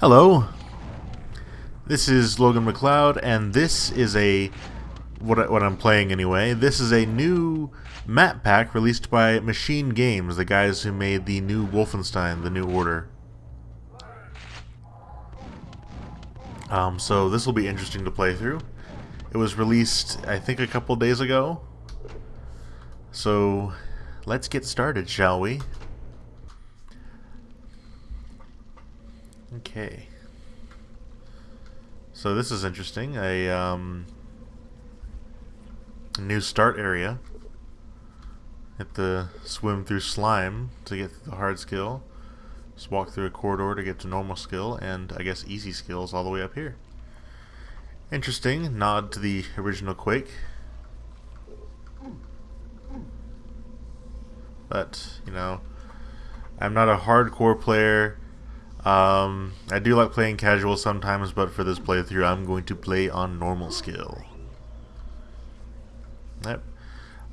Hello, this is Logan McLeod, and this is a what, I, what I'm playing anyway. This is a new map pack released by Machine Games, the guys who made the new Wolfenstein: The New Order. Um, so this will be interesting to play through. It was released, I think, a couple days ago. So let's get started, shall we? Okay. So this is interesting. A um, new start area. Hit the swim through slime to get the hard skill. Just walk through a corridor to get to normal skill, and I guess easy skills all the way up here. Interesting. Nod to the original Quake. But, you know, I'm not a hardcore player. Um, I do like playing casual sometimes, but for this playthrough, I'm going to play on normal skill. Yep.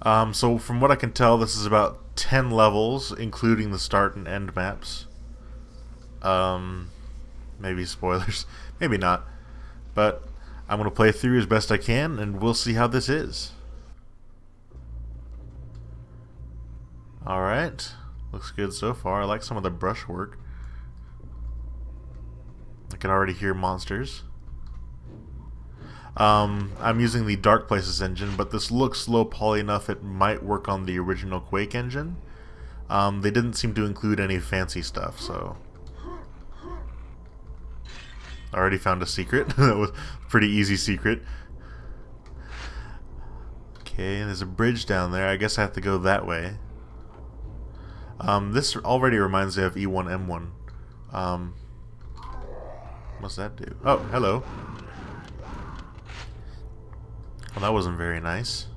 Um, so from what I can tell, this is about 10 levels, including the start and end maps. Um, maybe spoilers, maybe not. But I'm going to play through as best I can, and we'll see how this is. Alright, looks good so far. I like some of the brushwork. I can already hear monsters. Um, I'm using the Dark Places engine, but this looks low poly enough it might work on the original Quake engine. Um, they didn't seem to include any fancy stuff, so... I already found a secret. that was a pretty easy secret. Okay, there's a bridge down there. I guess I have to go that way. Um, this already reminds me of E1M1. What's that do? Oh, hello. Well, that wasn't very nice.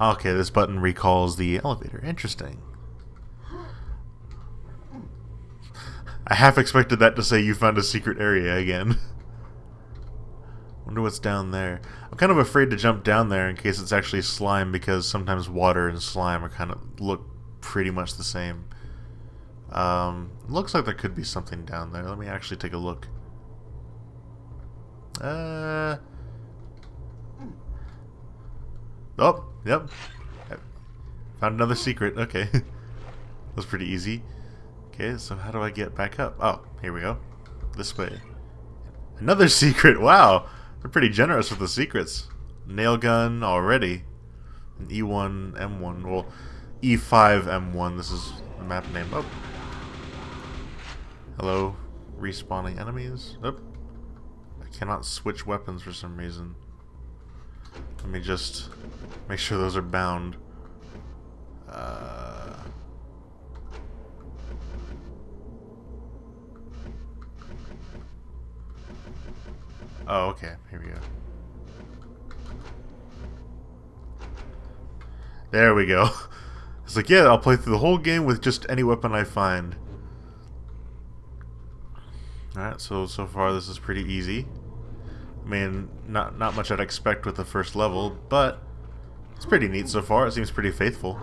Okay, this button recalls the elevator. Interesting. I half expected that to say you found a secret area again. Wonder what's down there. I'm kind of afraid to jump down there in case it's actually slime because sometimes water and slime are kind of look pretty much the same. Um, looks like there could be something down there. Let me actually take a look. Uh. Oh, yep. Found another secret. Okay. That's pretty easy. Okay, so how do I get back up? Oh, here we go. This way. Another secret. Wow. They're pretty generous with the secrets. Nail gun already. An E1, M1. Well, E5, M1. This is the map name. Oh, Hello, respawning enemies. Oop. I cannot switch weapons for some reason. Let me just make sure those are bound. Uh... Oh, okay. Here we go. There we go. It's like, yeah, I'll play through the whole game with just any weapon I find. So so far this is pretty easy. I mean, not not much I'd expect with the first level, but it's pretty neat so far. It seems pretty faithful.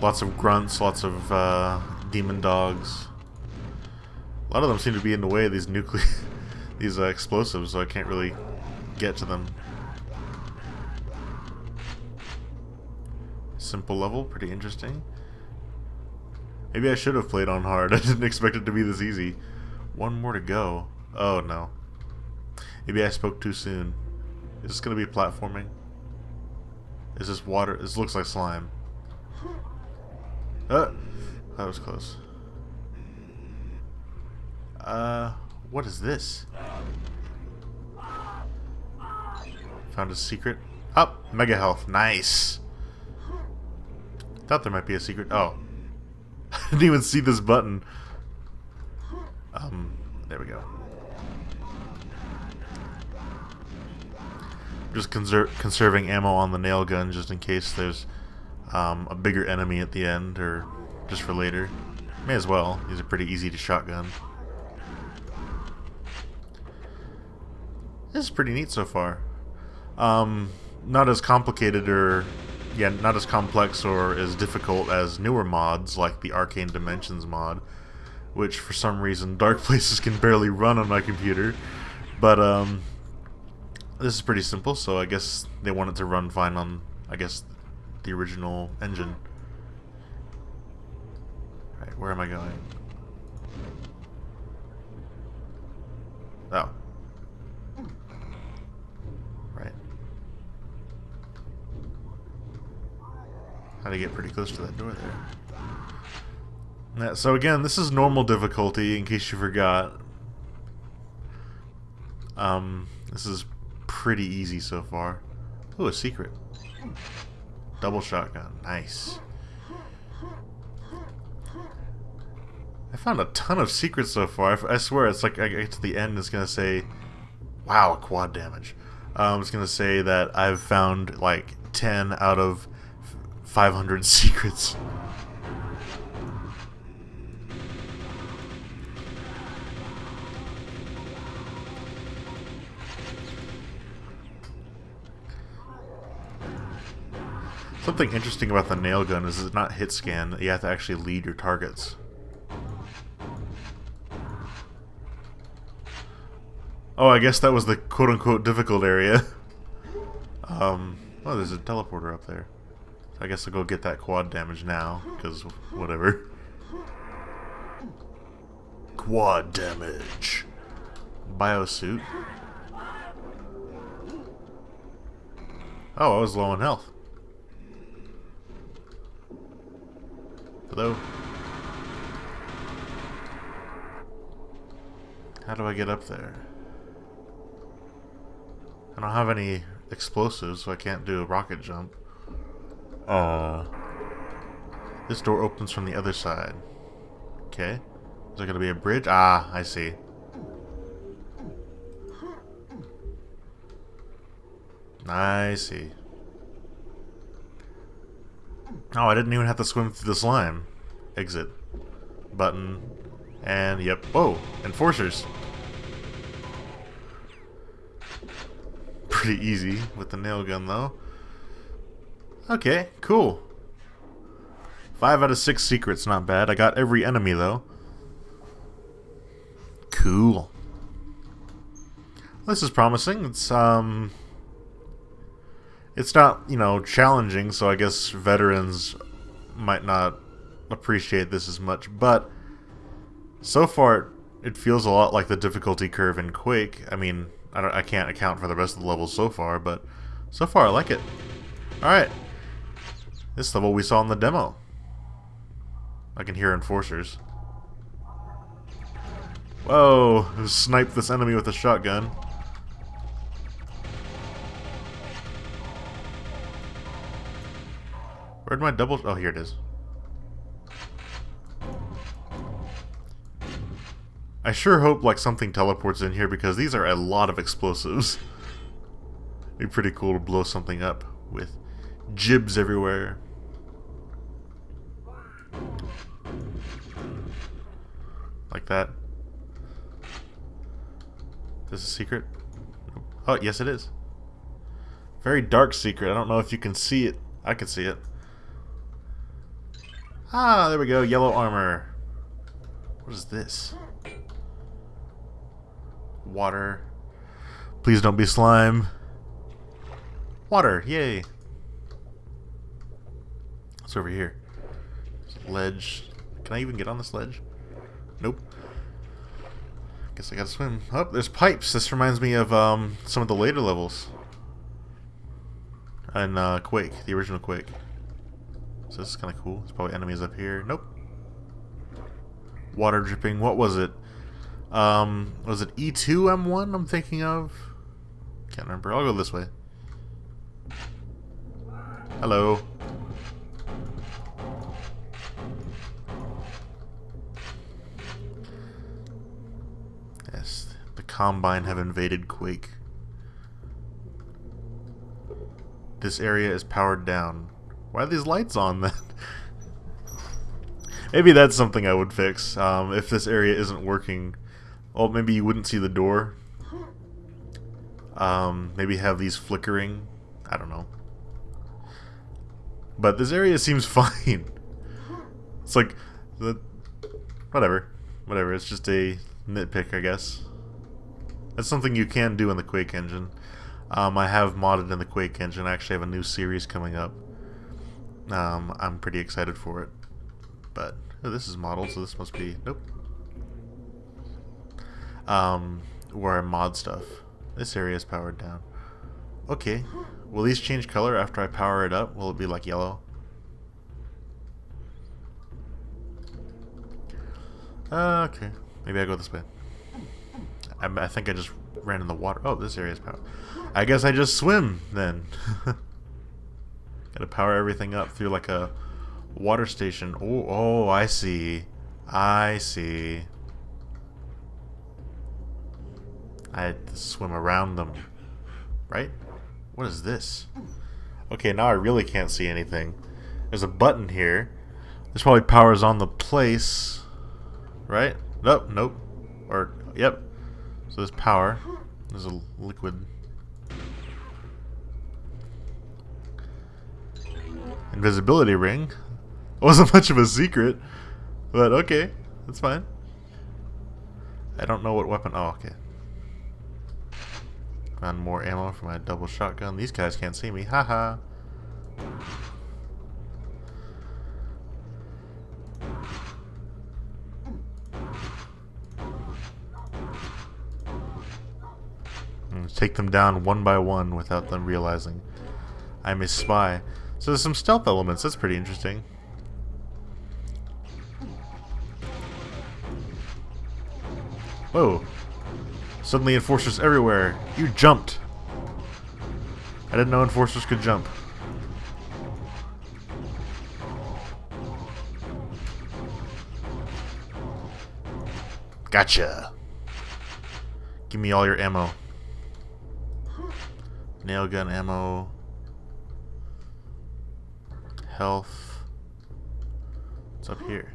Lots of grunts, lots of uh, demon dogs. A lot of them seem to be in the way of these nuclear, these uh, explosives, so I can't really get to them. Simple level, pretty interesting. Maybe I should have played on hard. I didn't expect it to be this easy. One more to go. Oh, no. Maybe I spoke too soon. Is this going to be platforming? Is this water? This looks like slime. Uh, that was close. Uh, what is this? Found a secret. Up, oh, mega health. Nice. Thought there might be a secret. Oh. I didn't even see this button. Um, there we go. Just conser conserving ammo on the nail gun just in case there's um, a bigger enemy at the end or just for later. May as well. These are pretty easy to shotgun. This is pretty neat so far. Um, not as complicated or yeah, not as complex or as difficult as newer mods like the Arcane Dimensions mod, which for some reason Dark Places can barely run on my computer. But um, this is pretty simple, so I guess they want it to run fine on, I guess, the original engine. Alright, where am I going? Oh. Right. Had to get pretty close to that door there. So again, this is normal difficulty, in case you forgot. Um, this is pretty easy so far. Oh, a secret. Double shotgun. Nice. I found a ton of secrets so far. I, swear, it's like I get to the end, it's gonna say, "Wow, quad damage." Um, it's gonna say that I've found like 10 out of 500 secrets. Something interesting about the nail gun is it's not hit scan, you have to actually lead your targets. Oh, I guess that was the quote-unquote difficult area. um, oh, there's a teleporter up there. I guess I'll go get that quad damage now, because whatever. Quad damage. Biosuit. Oh, I was low on health. Hello? How do I get up there? I don't have any explosives, so I can't do a rocket jump. Uh, this door opens from the other side. Okay. Is there going to be a bridge? Ah, I see. I see. Oh, I didn't even have to swim through the slime. Exit. Button. And, yep. Whoa! Enforcers! Pretty easy with the nail gun, though. Okay, cool. Five out of six secrets, not bad. I got every enemy, though. Cool. This is promising. It's, um... It's not, you know, challenging, so I guess veterans might not appreciate this as much, but so far it feels a lot like the difficulty curve in Quake. I mean, I, I can't account for the rest of the levels so far, but so far I like it. Alright. This level we saw in the demo. I can hear enforcers. Whoa! Snipe this enemy with a shotgun. Where'd my double... Oh, here it is. I sure hope like something teleports in here because these are a lot of explosives. It'd be pretty cool to blow something up with gibs everywhere. Like that. Is this a secret? Oh, yes it is. Very dark secret. I don't know if you can see it. I can see it. Ah, there we go. Yellow armor. What is this? Water. Please don't be slime. Water. Yay. What's over here? Ledge. Can I even get on this ledge? Nope. Guess I gotta swim. Oh, there's pipes. This reminds me of um, some of the later levels. And uh, Quake, the original Quake. So this is kind of cool. There's probably enemies up here. Nope. Water dripping. What was it? Um, was it E2M1 I'm thinking of? Can't remember. I'll go this way. Hello. Yes, the Combine have invaded Quake. This area is powered down. Why are these lights on then? maybe that's something I would fix. Um, if this area isn't working, well, maybe you wouldn't see the door. Um, maybe have these flickering. I don't know. But this area seems fine. It's like the whatever, whatever. It's just a nitpick, I guess. That's something you can do in the Quake engine. Um, I have modded in the Quake engine. I actually have a new series coming up. Um, I'm pretty excited for it. But oh, this is modeled, so this must be nope. Um, where I mod stuff. This area is powered down. Okay. Will these change color after I power it up? Will it be like yellow? Uh, okay. Maybe I go this way. I, I, think I just ran in the water. Oh, this area is powered. I guess I just swim then. Gotta power everything up through like a water station. Oh, oh, I see. I see. I had to swim around them. Right? What is this? Okay, now I really can't see anything. There's a button here. This probably powers on the place. Right? Nope, nope. Or, yep. So there's power. There's a liquid. Invisibility ring. Wasn't much of a secret. But okay, that's fine. I don't know what weapon. Oh, okay. Found more ammo for my double shotgun. These guys can't see me. Haha. Take them down one by one without them realizing I'm a spy. So there's some stealth elements. That's pretty interesting. Whoa. Suddenly enforcers everywhere. You jumped. I didn't know enforcers could jump. Gotcha. Give me all your ammo. Nail gun ammo. Health. What's up here?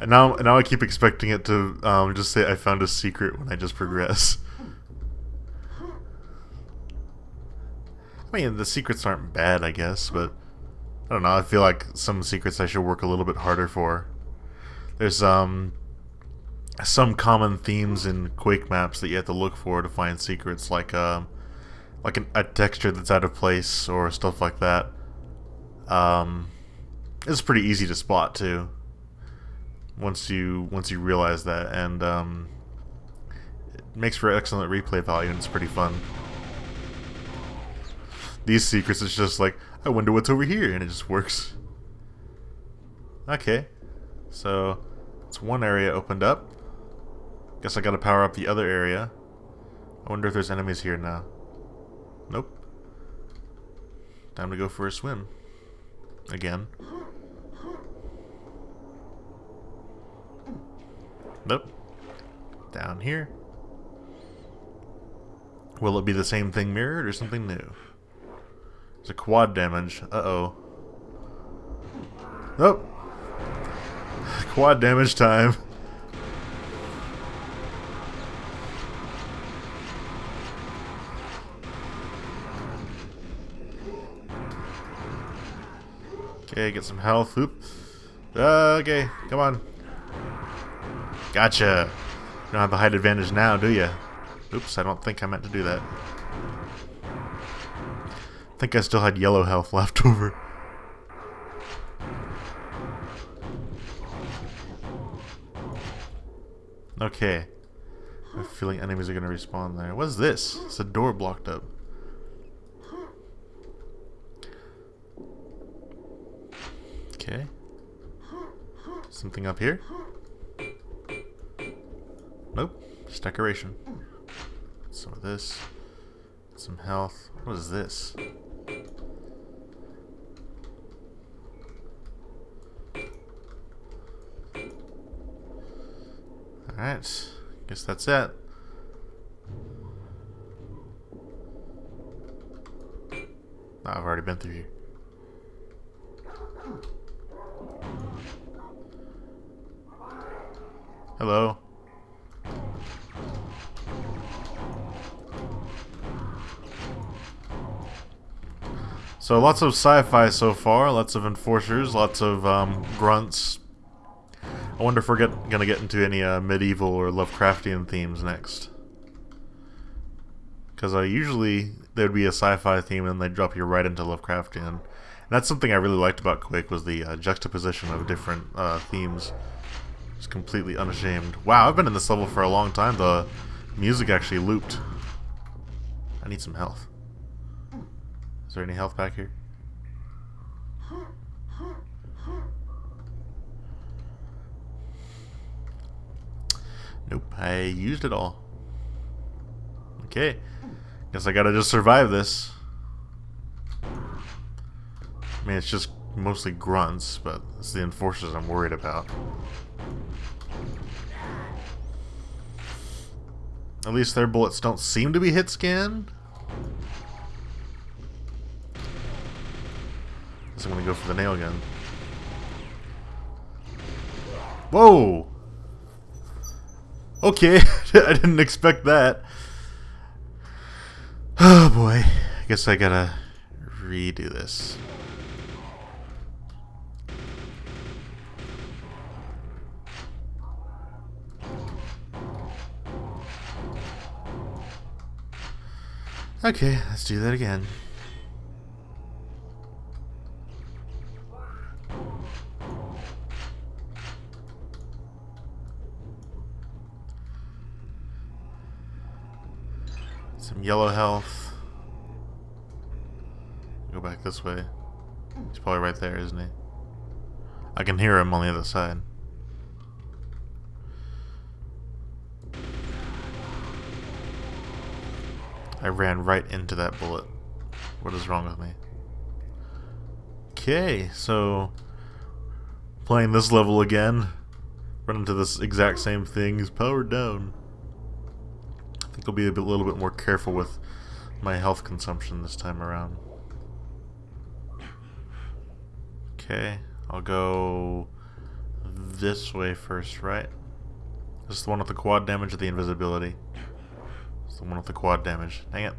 And now, now I keep expecting it to um, just say I found a secret when I just progress. I mean, the secrets aren't bad, I guess, but I don't know. I feel like some secrets I should work a little bit harder for. There's um some common themes in Quake maps that you have to look for to find secrets, like um like an, a texture that's out of place or stuff like that. Um, it's pretty easy to spot too once you once you realize that, and um, it makes for excellent replay value, and it's pretty fun. These secrets, it's just like, I wonder what's over here, and it just works. Okay, so it's one area opened up. Guess I gotta power up the other area. I wonder if there's enemies here now. Nope. Time to go for a swim. Again. Nope. Down here. Will it be the same thing mirrored or something new? It's a quad damage. Uh-oh. Nope. Quad damage time. Okay, get some health. Oop. Uh, okay, come on. Gotcha. You don't have the height advantage now, do you? Oops, I don't think I meant to do that. I think I still had yellow health left over. Okay. I have a feeling enemies are going to respawn there. What is this? It's a door blocked up. Okay. Something up here? Nope. Just decoration. Some of this. Some health. What is this? Alright. Guess that's it. I've already been through here. Hello. So lots of sci-fi so far, lots of enforcers, lots of um, grunts. I wonder if we're get, gonna get into any uh, medieval or Lovecraftian themes next. Because uh, usually there'd be a sci-fi theme and they'd drop you right into Lovecraftian. And that's something I really liked about Quake was the uh, juxtaposition of different uh, themes. Just completely unashamed. Wow, I've been in this level for a long time. The music actually looped. I need some health. Is there any health back here? Nope, I used it all. Okay. Guess I gotta just survive this. I mean, it's just mostly grunts, but it's the enforcers I'm worried about. At least their bullets don't seem to be hit scan. Guess I'm gonna go for the nail gun. Whoa! Okay, I didn't expect that. Oh boy, I guess I gotta redo this. Okay, let's do that again. Some yellow health. Go back this way. He's probably right there, isn't he? I can hear him on the other side. I ran right into that bullet. What is wrong with me? Okay, so playing this level again, run into this exact same thing. He's powered down. I think I'll be a bit, little bit more careful with my health consumption this time around. Okay, I'll go this way first, right? This is the one with the quad damage of the invisibility. The one with the quad damage. Dang it.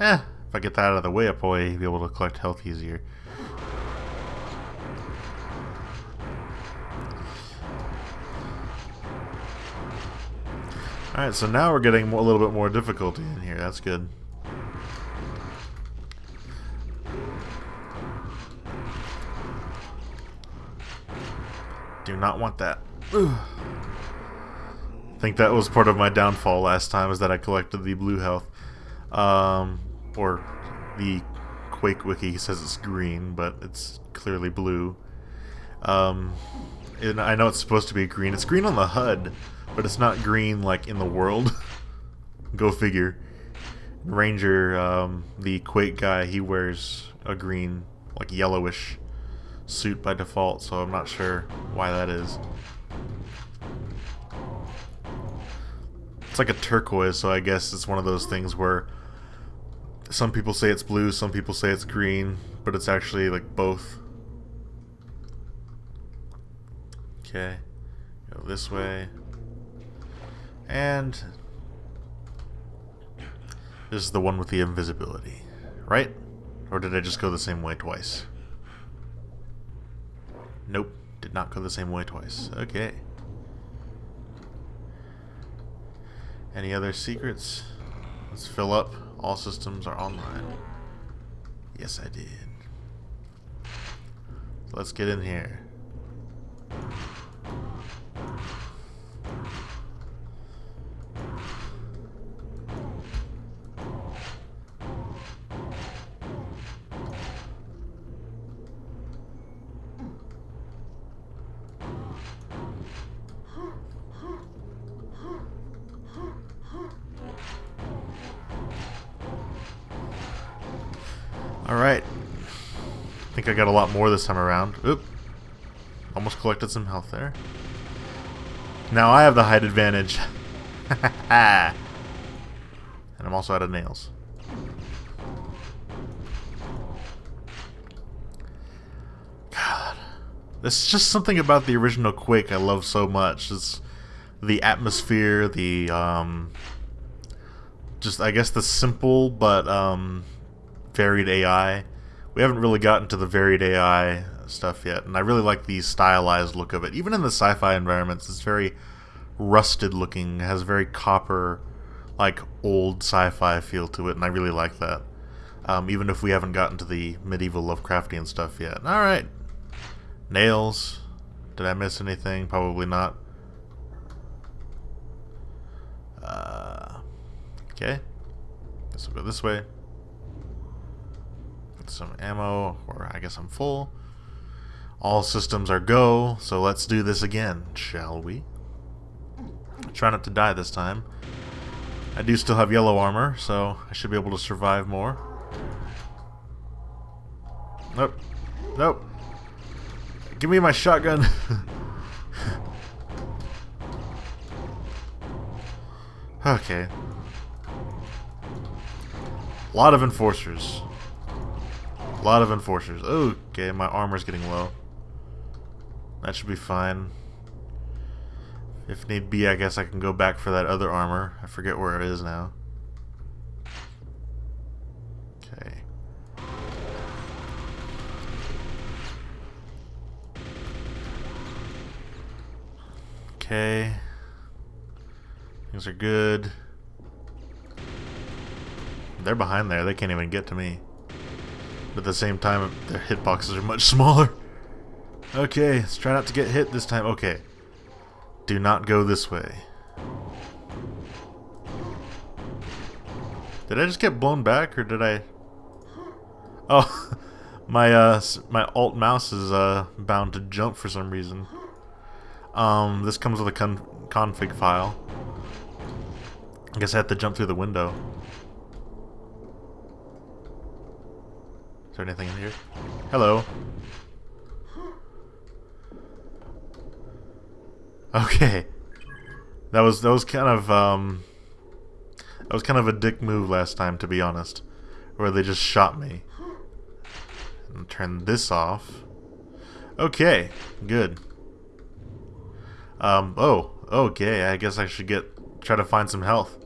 Eh, if I get that out of the way, I'll probably be able to collect health easier. Alright, so now we're getting a little bit more difficulty in here. That's good. Do not want that. Ugh. I think that was part of my downfall last time, is that I collected the blue health. Um, or the Quake Wiki says it's green, but it's clearly blue. Um, and I know it's supposed to be green. It's green on the HUD, but it's not green like in the world. Go figure. Ranger, um, the Quake guy, he wears a green, like yellowish suit by default, so I'm not sure why that is. It's like a turquoise, so I guess it's one of those things where some people say it's blue, some people say it's green, but it's actually like both. Okay, go this way. And this is the one with the invisibility, right? Or did I just go the same way twice? Nope, did not go the same way twice. Okay. Any other secrets? Let's fill up. All systems are online. Yes, I did. Let's get in here. I got a lot more this time around. Oop. Almost collected some health there. Now I have the height advantage. and I'm also out of nails. God. There's just something about the original Quake I love so much. It's the atmosphere, the, um... Just, I guess the simple but, um varied AI. We haven't really gotten to the varied AI stuff yet, and I really like the stylized look of it. Even in the sci-fi environments, it's very rusted looking, has a very copper, like old sci-fi feel to it, and I really like that. Um, even if we haven't gotten to the medieval Lovecraftian stuff yet. Alright. Nails. Did I miss anything? Probably not. Uh, okay. We'll go this way. Some ammo, or I guess I'm full. All systems are go, so let's do this again, shall we? Try not to die this time. I do still have yellow armor, so I should be able to survive more. Nope. Nope. Give me my shotgun. okay. A lot of enforcers. A lot of enforcers. Okay, my armor's getting low. That should be fine. If need be, I guess I can go back for that other armor. I forget where it is now. Okay. Okay. Things are good. They're behind there. They can't even get to me. But at the same time, their hitboxes are much smaller. Okay, let's try not to get hit this time. Okay. Do not go this way. Did I just get blown back, or did I... Oh, my uh, my alt mouse is uh, bound to jump for some reason. Um, this comes with a con config file. I guess I have to jump through the window. There anything in here? Hello. Okay. That was that was kind of um that was kind of a dick move last time to be honest. Where they just shot me. And turn this off. Okay, good. Um oh, okay, I guess I should get try to find some health.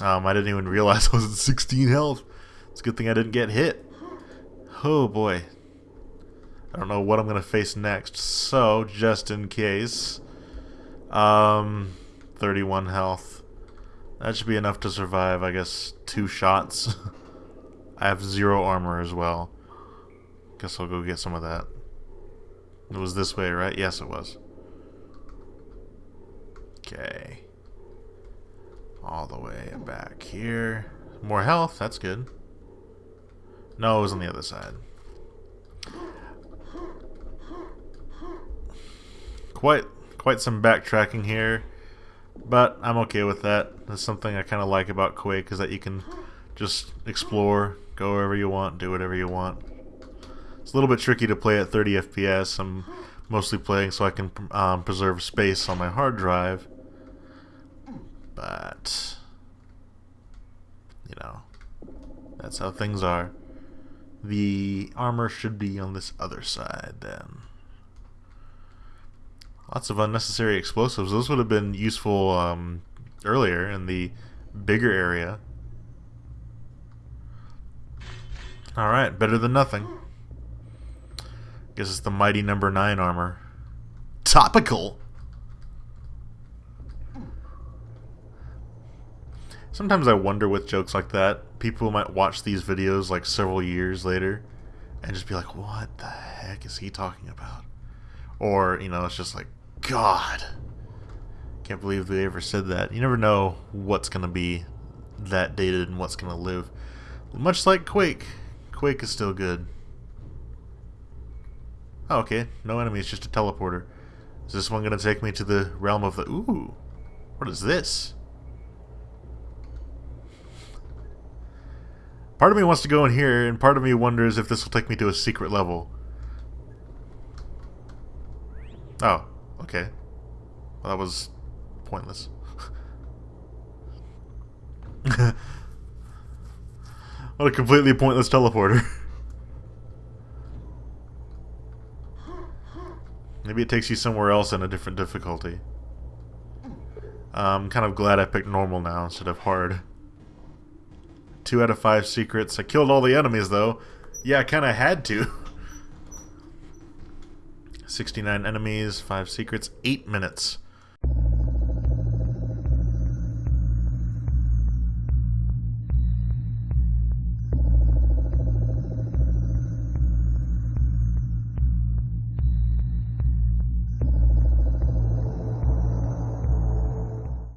Um I didn't even realize I was at 16 health. It's a good thing I didn't get hit. Oh boy, I don't know what I'm going to face next. So, just in case, um, 31 health. That should be enough to survive, I guess, two shots. I have zero armor as well. Guess I'll go get some of that. It was this way, right? Yes, it was. Okay. All the way back here. More health, that's good. No, it was on the other side. quite quite some backtracking here, but I'm okay with that. That's something I kind of like about Quake is that you can just explore, go wherever you want, do whatever you want. It's a little bit tricky to play at 30 FPS. I'm mostly playing so I can um, preserve space on my hard drive, but you know, that's how things are. The armor should be on this other side then. Lots of unnecessary explosives. Those would have been useful um, earlier in the bigger area. Alright, better than nothing. Guess it's the mighty number 9 armor. Topical! Sometimes I wonder with jokes like that, people might watch these videos like several years later and just be like, what the heck is he talking about? Or, you know, it's just like, God. Can't believe they ever said that. You never know what's going to be that dated and what's going to live. Much like Quake. Quake is still good. Oh, okay. No enemies, just a teleporter. Is this one going to take me to the realm of the... Ooh. What is this? Part of me wants to go in here, and part of me wonders if this will take me to a secret level. Oh. Okay. Well, that was pointless. what a completely pointless teleporter. Maybe it takes you somewhere else in a different difficulty. I'm kind of glad I picked normal now instead of hard. Two out of five secrets. I killed all the enemies, though. Yeah, I kind of had to. 69 enemies, five secrets, eight minutes.